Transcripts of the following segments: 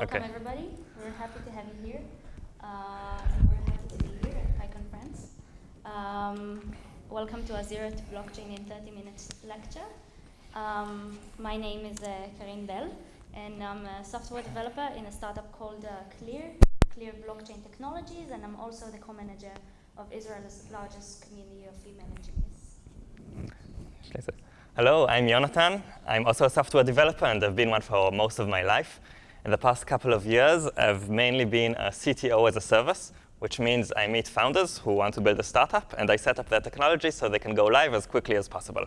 Welcome, Okay. everybody. We're happy to have you here. Uh, we're happy to be here at PyCon France. Um, welcome to Zero to Blockchain in 30 Minutes lecture. Um, my name is uh, Karine Bell, and I'm a software developer in a startup called uh, Clear, Clear Blockchain Technologies, and I'm also the co-manager of Israel's largest community of female engineers. Hello, I'm Jonathan. I'm also a software developer, and I've been one for most of my life. In the past couple of years, I've mainly been a CTO as a service, which means I meet founders who want to build a startup, and I set up their technology so they can go live as quickly as possible.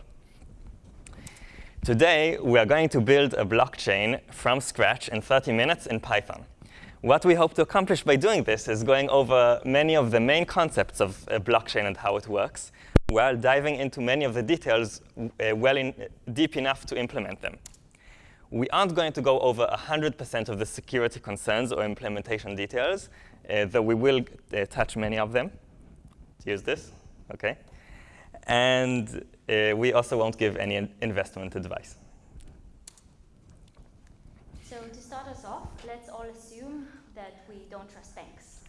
Today, we are going to build a blockchain from scratch in 30 minutes in Python. What we hope to accomplish by doing this is going over many of the main concepts of a blockchain and how it works, while diving into many of the details uh, well in, deep enough to implement them. We aren't going to go over 100% of the security concerns or implementation details, uh, though we will uh, touch many of them. Use this, OK? And uh, we also won't give any in- investment advice. So to start us off, let's all assume that we don't trust banks.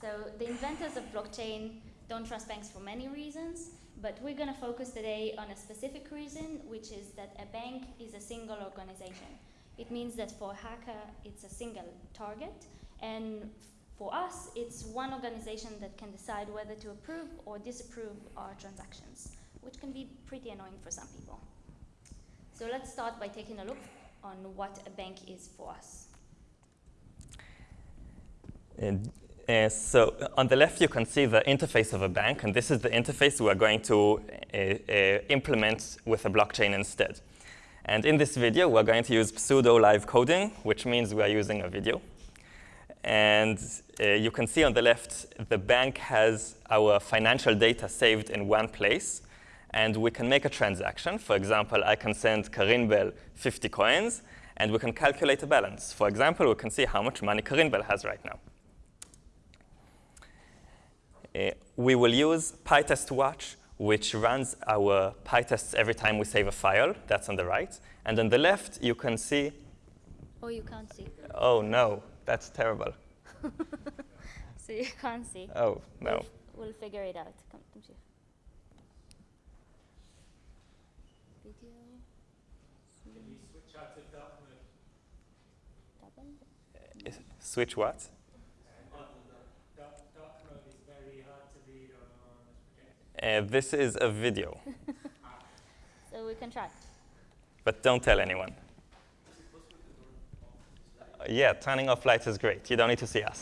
So the inventors of blockchain don't trust banks for many reasons, but we're going to focus today on a specific reason, which is that a bank is a single organization. It means that for a hacker, it's a single target, and for us, it's one organization that can decide whether to approve or disapprove our transactions, which can be pretty annoying for some people. So let's start by taking a look on what a bank is for us. And, uh, so on the left, you can see the interface of a bank, and this is the interface we are going to uh, uh, implement with a blockchain instead. And in this video, we're going to use pseudo-live coding, which means we are using a video. And uh, you can see on the left, the bank has our financial data saved in one place, and we can make a transaction. For example, I can send Karin Bell 50 coins, and we can calculate a balance. For example, we can see how much money Karin Bell has right now. Uh, we will use PyTest Watch, which runs our PyTests every time we save a file. That's on the right. And on the left, you can see, Oh, you can't see. oh no, that's terrible. So you can't see. Oh no. We'll, we'll figure it out. Come, come here. Video. Can you switch out to dark mode? Double. Is- Switch what? Dark, dark mode is very hard to read on this projector. Uh, this is a video, So we can try. but don't tell anyone. Uh, yeah, turning off lights is great. You don't need to see us.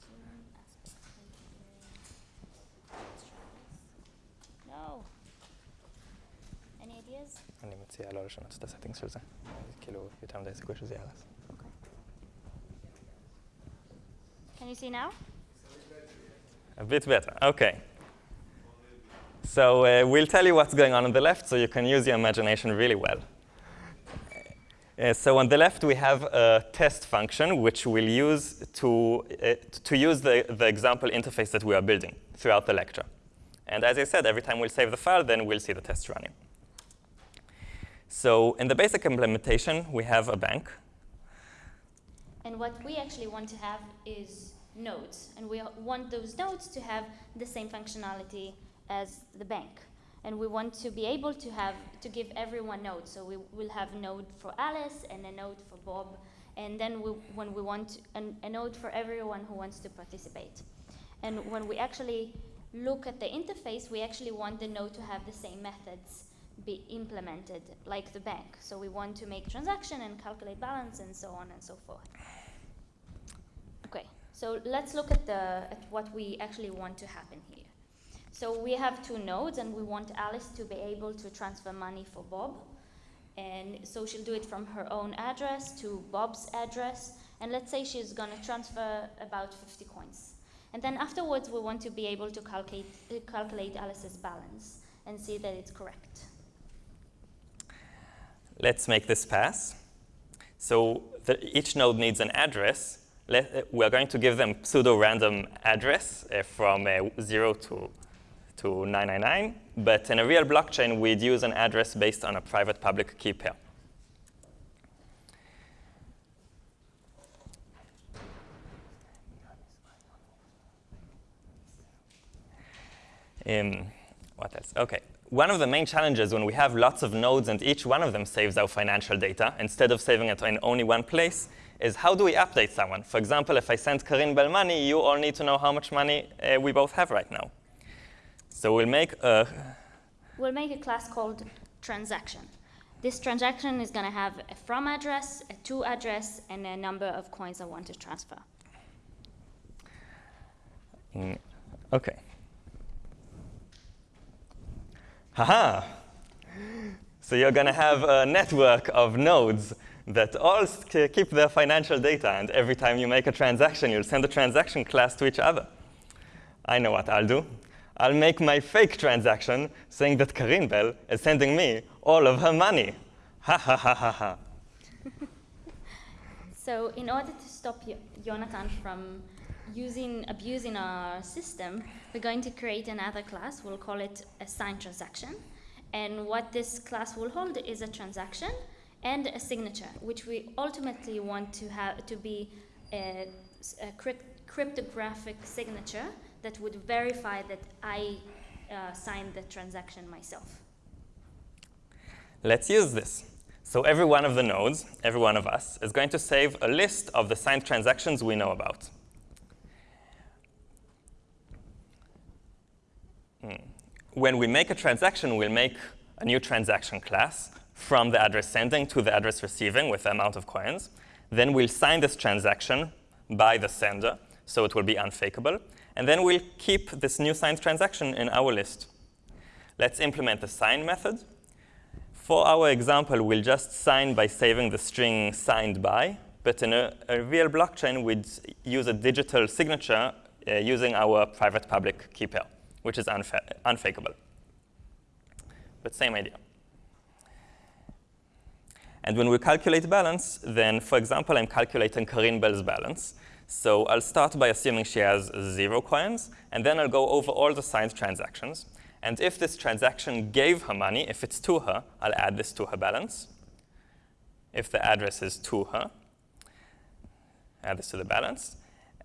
Zoom aspect ratio. No. Any ideas? אני מציע לא לשנות את הסטינגס של זה. כאילו, יותר מדי סיכוי שזה יהרס. Can you see now? A bit better. Okay. So uh, we'll tell you what's going on on the left so you can use your imagination really well. Uh, so on the left, we have a test function which we'll use to, uh, to use the, the example interface that we are building throughout the lecture. And as I said, every time we'll save the file, then we'll see the test running. So in the basic implementation, we have a bank. And what we actually want to have is nodes. And we want those nodes to have the same functionality as the bank. And we want to be able to have to give everyone nodes. So we will have a node for Alice and a node for Bob. And then we, when we want an, a node for everyone who wants to participate. And when we actually look at the interface, we actually want the node to have the same methods be implemented like the bank. So we want to make transaction and calculate balance and so on and so forth. Okay, so let's look at, the, at what we actually want to happen here. So we have two nodes and we want Alice to be able to transfer money for Bob. And so she'll do it from her own address to Bob's address. And let's say she's going to transfer about 50 coins. And then afterwards, we want to be able to calculate, uh, calculate Alice's balance and see that it's correct. Let's make this pass. So the, each node needs an address. Let, uh, we're going to give them pseudo-random address uh, from uh, 0 to, to 999. But in a real blockchain, we'd use an address based on a private public key pair. Um, what else? Okay. One of the main challenges when we have lots of nodes and each one of them saves our financial data, instead of saving it in only one place, is how do we update someone? For example, if I send Karin Bell money, you all need to know how much money uh, we both have right now. So we'll make a We'll make a class called transaction. This transaction is going to have a from address, a to address, and a number of coins I want to transfer. Mm, Okay. Haha! So you're going to have a network of nodes that all keep their financial data, and every time you make a transaction, you'll send a transaction class to each other. I know what I'll do. I'll make my fake transaction saying that Karin Bell is sending me all of her money. Ha ha ha ha ha. So in order to stop Jonathan from using, abusing our system, we're going to create another class. We'll call it a signed transaction. And what this class will hold is a transaction and a signature, which we ultimately want to have to be a crypt- cryptographic signature that would verify that I uh, signed the transaction myself. Let's use this. So every one of the nodes, every one of us, is going to save a list of the signed transactions we know about. Hmm. When we make a transaction, we'll make a new transaction class from the address sending to the address receiving with the amount of coins. Then we'll sign this transaction by the sender, so it will be unfakeable. And then we'll keep this new signed transaction in our list. Let's implement the sign method. For our example, we'll just sign by saving the string signed by, but in a, a real blockchain, we'd use a digital signature uh, using our private public key pair, which is unfa- unfakeable. But same idea. And when we calculate balance, then, for example, I'm calculating Karin Bell's balance. So I'll start by assuming she has zero coins, and then I'll go over all the signed transactions. And if this transaction gave her money, if it's to her, I'll add this to her balance. If the address is to her, add this to the balance.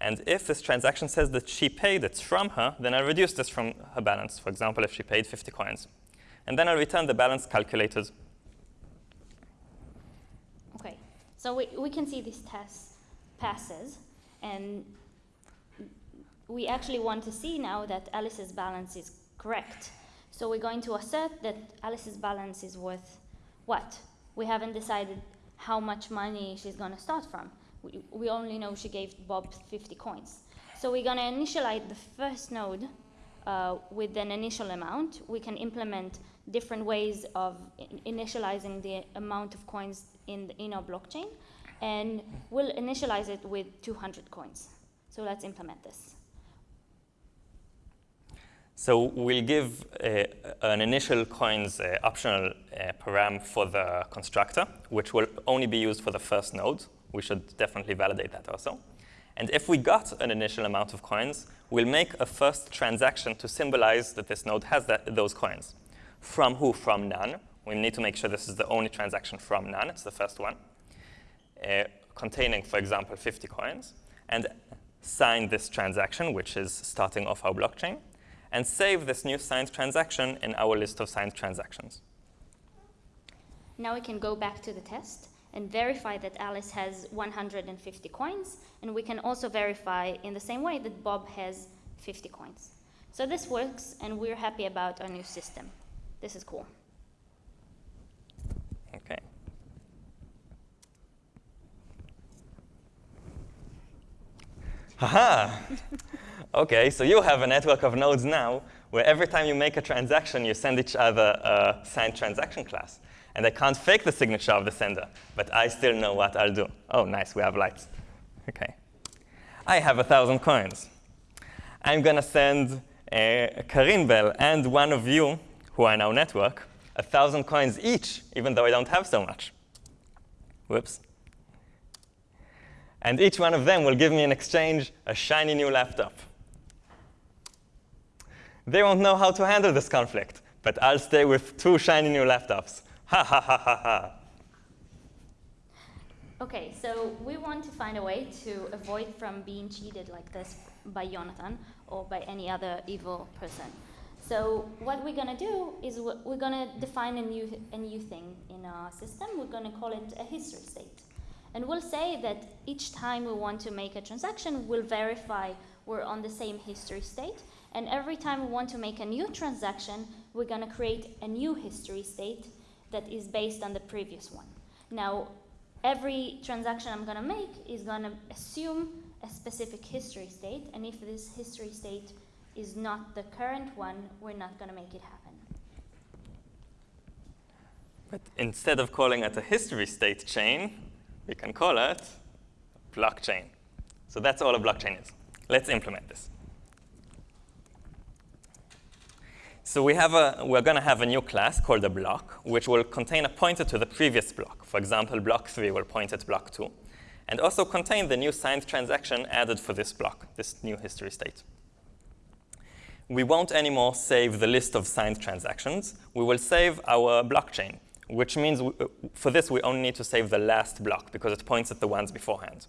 And if this transaction says that she paid it from her, then I'll reduce this from her balance. For example, if she paid 50 coins. And then I'll return the balance calculated. Okay, so we, we can see this test passes, and we actually want to see now that Alice's balance is correct. So we're going to assert that Alice's balance is worth what? We haven't decided how much money she's going to start from. We, we only know she gave Bob 50 coins. So we're going to initialize the first node uh, with an initial amount. We can implement different ways of in- initializing the amount of coins in, the, in our blockchain, and we'll initialize it with 200 coins. So let's implement this. So we'll give uh, an initial coins uh, optional uh, param for the constructor, which will only be used for the first node. We should definitely validate that also. And if we got an initial amount of coins, we'll make a first transaction to symbolize that this node has that, those coins. From who? From none. We need to make sure this is the only transaction from none. It's the first one. Uh, containing, for example, 50 coins. And sign this transaction, which is starting off our blockchain and save this new signed transaction in our list of signed transactions. Now we can go back to the test and verify that Alice has 150 coins, and we can also verify in the same way that Bob has 50 coins. So this works, and we're happy about our new system. This is cool. Okay. Haha! okay, so you have a network of nodes now where every time you make a transaction, you send each other a signed transaction class. And I can't fake the signature of the sender, but I still know what I'll do. Oh, nice, we have lights. Okay. I have a thousand coins. I'm going to send uh, Karin Bell and one of you, who are our network, a thousand coins each, even though I don't have so much. Whoops. And each one of them will give me in exchange a shiny new laptop. They won't know how to handle this conflict, but I'll stay with two shiny new laptops. Ha ha ha ha ha. Okay, so we want to find a way to avoid from being cheated like this by Jonathan or by any other evil person. So what we're gonna do is we're gonna define a new a new thing in our system. We're gonna call it a history state, and we'll say that each time we want to make a transaction, we'll verify we're on the same history state, and every time we want to make a new transaction, we're gonna create a new history state that is based on the previous one. Now, every transaction I'm gonna make is gonna assume a specific history state, and if this history state is not the current one, we're not going to make it happen. But instead of calling it a history state chain, we can call it blockchain. So that's all a blockchain is. Let's implement this. So we have a, we're going to have a new class called a block, which will contain a pointer to the previous block. For example, block 3 will point at block 2, and also contain the new signed transaction added for this block, this new history state. We won't anymore save the list of signed transactions. We will save our blockchain, which means we, uh, for this we only need to save the last block because it points at the ones beforehand.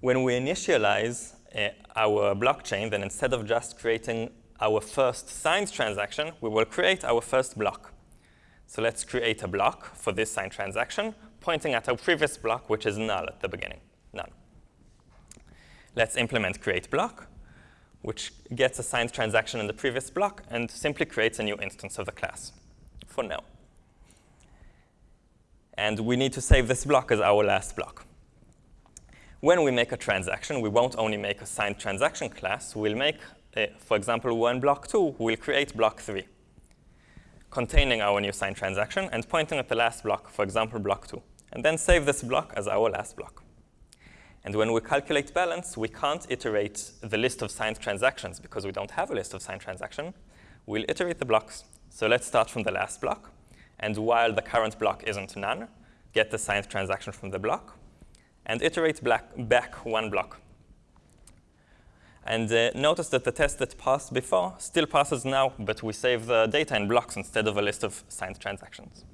When we initialize uh, our blockchain, then instead of just creating our first signed transaction, we will create our first block. So let's create a block for this signed transaction, pointing at our previous block, which is null at the beginning, none. Let's implement create block, which gets a signed transaction in the previous block and simply creates a new instance of the class for now. And we need to save this block as our last block. When we make a transaction, we won't only make a signed transaction class, we'll make, uh, for example, one block two, we'll create block three, containing our new signed transaction and pointing at the last block, for example, block two, and then save this block as our last block. And when we calculate balance, we can't iterate the list of signed transactions because we don't have a list of signed transactions. We'll iterate the blocks. So let's start from the last block. And while the current block isn't none, get the signed transaction from the block and iterate black, back one block. And uh, notice that the test that passed before still passes now, but we save the data in blocks instead of a list of signed transactions.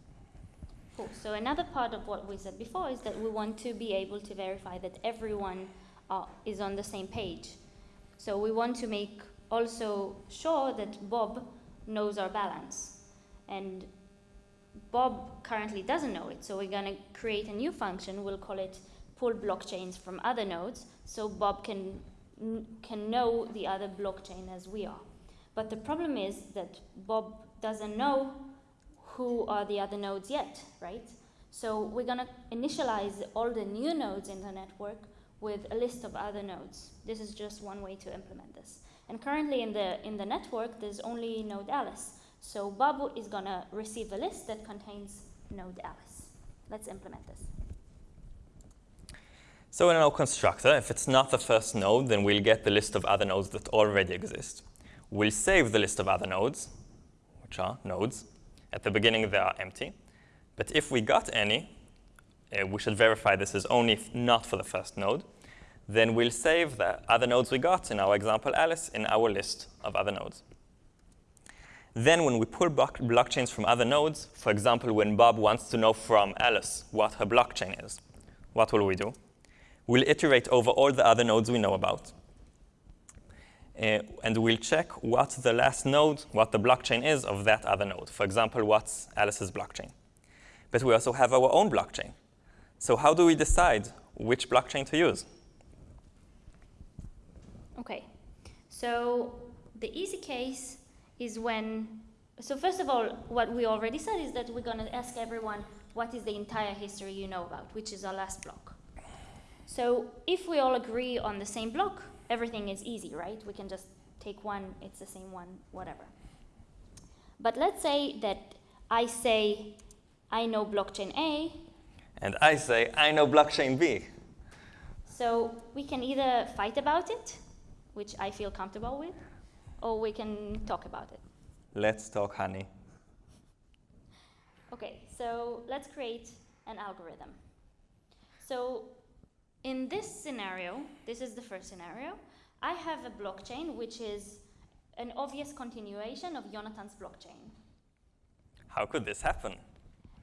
Cool. So another part of what we said before is that we want to be able to verify that everyone uh, is on the same page. So we want to make also sure that Bob knows our balance. And Bob currently doesn't know it, so we're going to create a new function. We'll call it pull blockchains from other nodes, so Bob can can know the other blockchain as we are. But the problem is that Bob doesn't know who are the other nodes yet, right? So we're going to initialize all the new nodes in the network with a list of other nodes. This is just one way to implement this. And currently in the, in the network, there's only node Alice. So Bob is going to receive a list that contains node Alice. Let's implement this. So in our constructor, if it's not the first node, then we'll get the list of other nodes that already exist. We'll save the list of other nodes, which are nodes. At the beginning, they are empty. But if we got any, uh, we should verify this is only not for the first node. Then we'll save the other nodes we got, in our example Alice, in our list of other nodes. Then when we pull block blockchains from other nodes, for example, when Bob wants to know from Alice what her blockchain is, what will we do? We'll iterate over all the other nodes we know about. Uh, and we'll check what the last node, what the blockchain is of that other node. For example, what's Alice's blockchain. But we also have our own blockchain. So how do we decide which blockchain to use? Okay, so the easy case is when, so first of all, what we already said is that we're going to ask everyone what is the entire history you know about, which is our last block. So if we all agree on the same block, everything is easy, right? We can just take one, it's the same one, whatever. But let's say that I say, I know blockchain A. And I say, I know blockchain B. So we can either fight about it, which I feel comfortable with, or we can talk about it. Let's talk, honey. Okay, so let's create an algorithm. So in this scenario, this is the first scenario, I have a blockchain which is an obvious continuation of Jonathan's blockchain. How could this happen?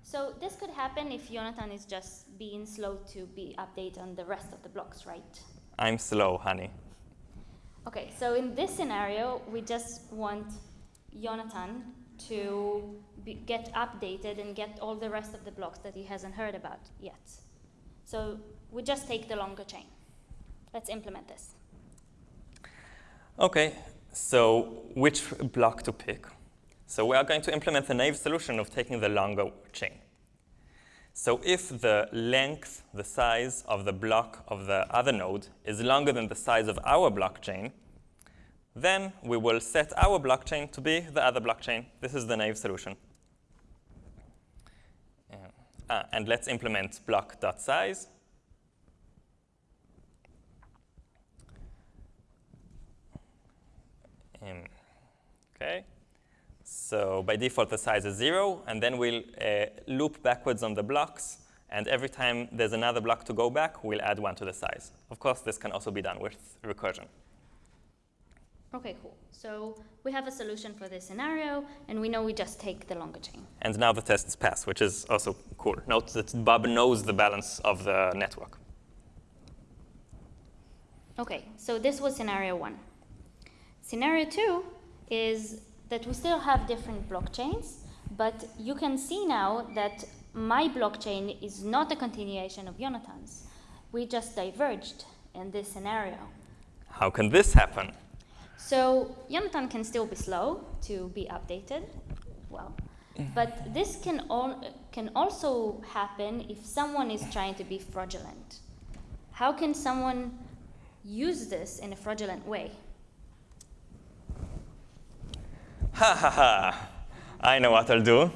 So this could happen if Jonathan is just being slow to be update on the rest of the blocks, right? I'm slow, honey. Okay, so in this scenario, we just want Jonathan to be, get updated and get all the rest of the blocks that he hasn't heard about yet. So we just take the longer chain. Let's implement this. Okay, so which block to pick? So we are going to implement the naive solution of taking the longer chain. So if the length, the size of the block of the other node is longer than the size of our blockchain, then we will set our blockchain to be the other blockchain. This is the naive solution. Ah, and let's implement block.size. Um, okay. So by default, the size is 0, and then we'll uh, loop backwards on the blocks. And every time there's another block to go back, we'll add 1 to the size. Of course, this can also be done with recursion. Okay, cool. So we have a solution for this scenario, and we know we just take the longer chain. And now the test is passed, which is also cool. Note that Bob knows the balance of the network. Okay, so this was scenario one. Scenario two is that we still have different blockchains, but you can see now that my blockchain is not a continuation of Jonathan's. We just diverged in this scenario. How can this happen? So Jonathan can still be slow to be updated, well, mm-hmm. but this can, al can also happen if someone is trying to be fraudulent. How can someone use this in a fraudulent way? Ha ha ha. I know what I'll do.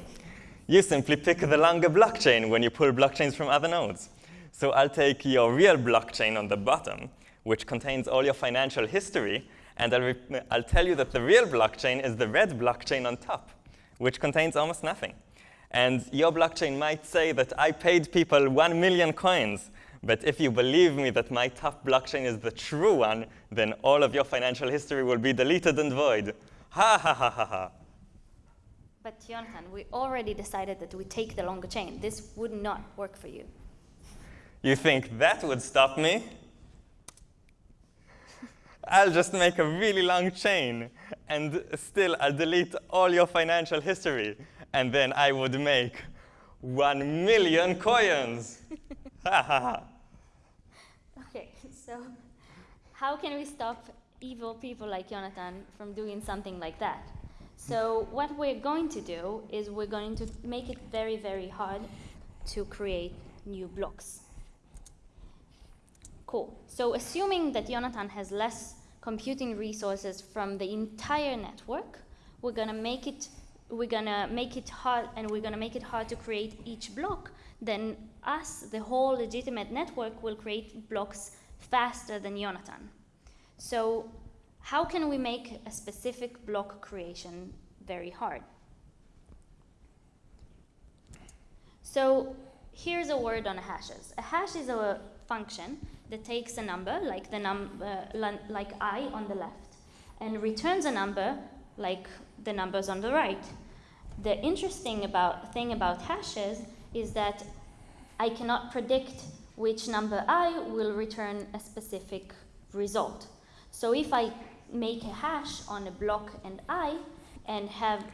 You simply pick the longer blockchain when you pull blockchains from other nodes. So I'll take your real blockchain on the bottom, which contains all your financial history, and I'll, I'll tell you that the real blockchain is the red blockchain on top, which contains almost nothing. And your blockchain might say that I paid people 1 million coins, but if you believe me that my top blockchain is the true one, then all of your financial history will be deleted and void. Ha ha ha ha ha. But Jonathan, we already decided that we take the longer chain. This would not work for you. You think that would stop me? I'll just make a really long chain, and still I'll delete all your financial history, and then I would make one million coins. okay, so how can we stop evil people like Jonathan from doing something like that. So what we're going to do is we're going to make it very, very hard to create new blocks. Cool. So assuming that Jonathan has less computing resources from the entire network, we're gonna make it we're gonna make it hard and we're gonna make it hard to create each block, then us, the whole legitimate network, will create blocks faster than Jonathan. So how can we make a specific block creation very hard? So here's a word on hashes. A hash is a function that takes a number, like the num uh, like i on the left, and returns a number like the numbers on the right. The interesting about thing about hashes is that I cannot predict which number i will return a specific result. So if I make a hash on a block and i, and have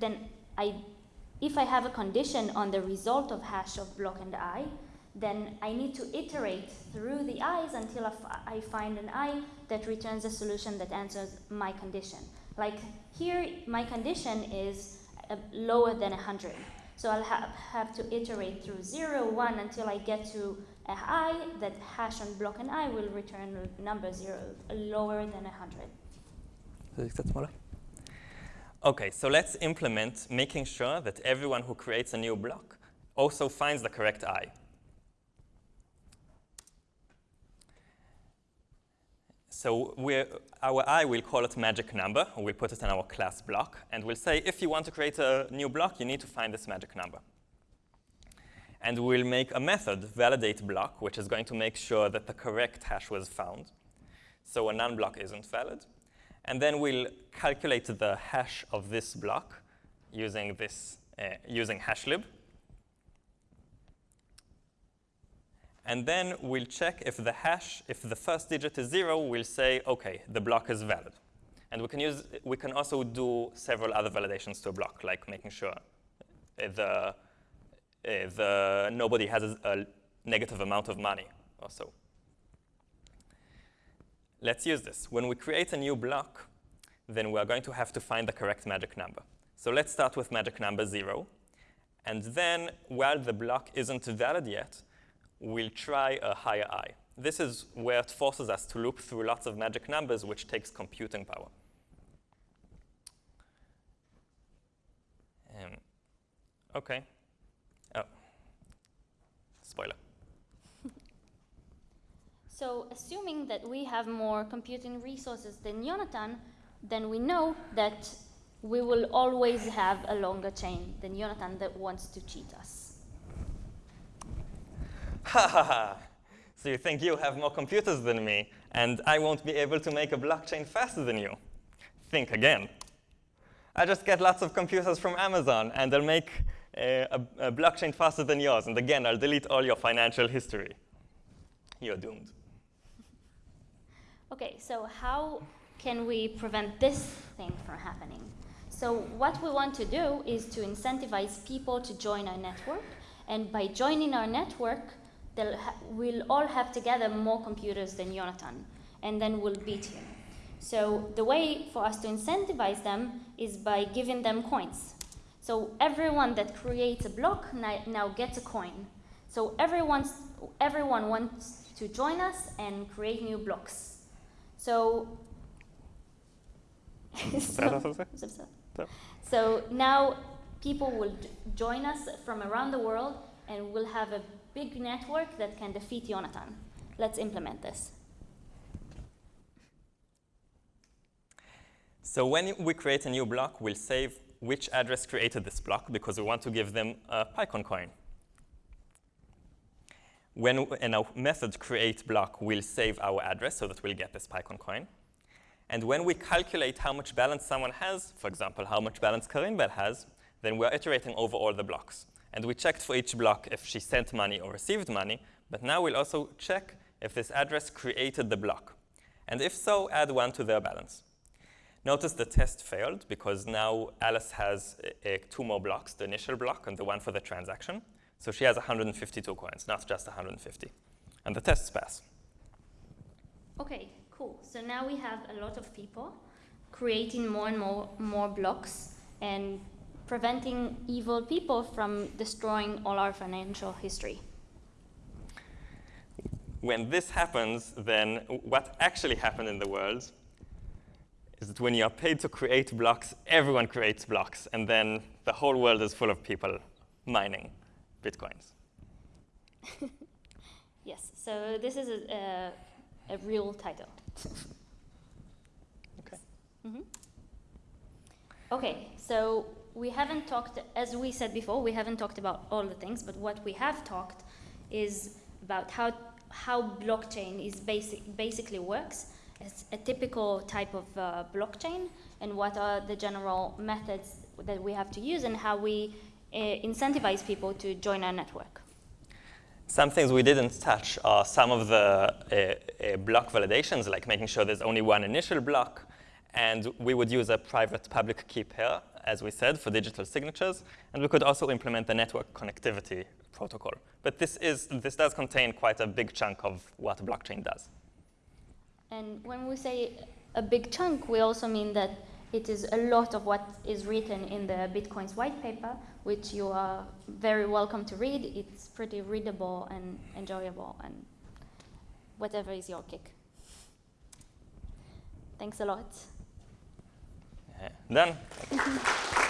then I, if I have a condition on the result of hash of block and i, then I need to iterate through the i's until I find an i that returns a solution that answers my condition. Like here, my condition is uh, lower than 100. So I'll ha have to iterate through 0, 1 until I get to a i that hash on block and i will return number 0 lower than 100. Is that smaller? Okay, so let's implement making sure that everyone who creates a new block also finds the correct i. So our i will call it magic number. We'll put it in our class block. And we'll say, if you want to create a new block, you need to find this magic number. And we'll make a method, validate block, which is going to make sure that the correct hash was found. So a non-block isn't valid. And then we'll calculate the hash of this block using, this, uh, using hashlib. And then we'll check if the hash, if the first digit is zero, we'll say, OK, the block is valid. And we can, use, we can also do several other validations to a block, like making sure uh, the, uh, nobody has a, a negative amount of money or so. Let's use this. When we create a new block, then we're going to have to find the correct magic number. So let's start with magic number 0. And then, while the block isn't valid yet, we'll try a higher i. This is where it forces us to loop through lots of magic numbers, which takes computing power. Um, OK. Spoiler. So assuming that we have more computing resources than Jonathan, then we know that we will always have a longer chain than Jonathan that wants to cheat us. Ha ha ha! So you think you have more computers than me, and I won't be able to make a blockchain faster than you? Think again. I just get lots of computers from Amazon, and I'll make a, a blockchain faster than yours. And again, I'll delete all your financial history. You're doomed. Okay, so how can we prevent this thing from happening? So what we want to do is to incentivize people to join our network, and by joining our network, we'll all have together more computers than Jonathan, and then we'll beat him. So the way for us to incentivize them is by giving them coins. So everyone that creates a block now gets a coin. So everyone's, everyone wants to join us and create new blocks. So, so, so, now people will join us from around the world and we'll have a big network that can defeat Jonathan. Let's implement this. So when we create a new block, we'll save which address created this block because we want to give them a PyCon coin. When in our method create block, we'll save our address so that we'll get this PyCon coin. And when we calculate how much balance someone has, for example, how much balance Karim Karin Bell has, then we're iterating over all the blocks. And we checked for each block if she sent money or received money, but now we'll also check if this address created the block. And if so, add one to their balance. Notice the test failed because now Alice has two more blocks, the initial block and the one for the transaction. So she has 152 coins, not just 150. And the tests pass. OK, cool. So now we have a lot of people creating more and more, more blocks and preventing evil people from destroying all our financial history. When this happens, then what actually happened in the world is that when you are paid to create blocks, everyone creates blocks, and then the whole world is full of people mining bitcoins. yes, so this is a, a, a real title. okay. Mm -hmm. Okay, so we haven't talked, as we said before, we haven't talked about all the things, but what we have talked is about how, how blockchain is basic, basically works a typical type of uh, blockchain and what are the general methods that we have to use and how we uh, incentivize people to join our network. Some things we didn't touch are some of the uh, uh, block validations, like making sure there's only one initial block. And we would use a private public key pair, as we said, for digital signatures. And we could also implement the network connectivity protocol. But this, is, this does contain quite a big chunk of what a blockchain does. And when we say a big chunk, we also mean that it is a lot of what is written in the Bitcoins white paper, which you are very welcome to read. It's pretty readable and enjoyable and whatever is your kick. Thanks a lot. Eh, Done.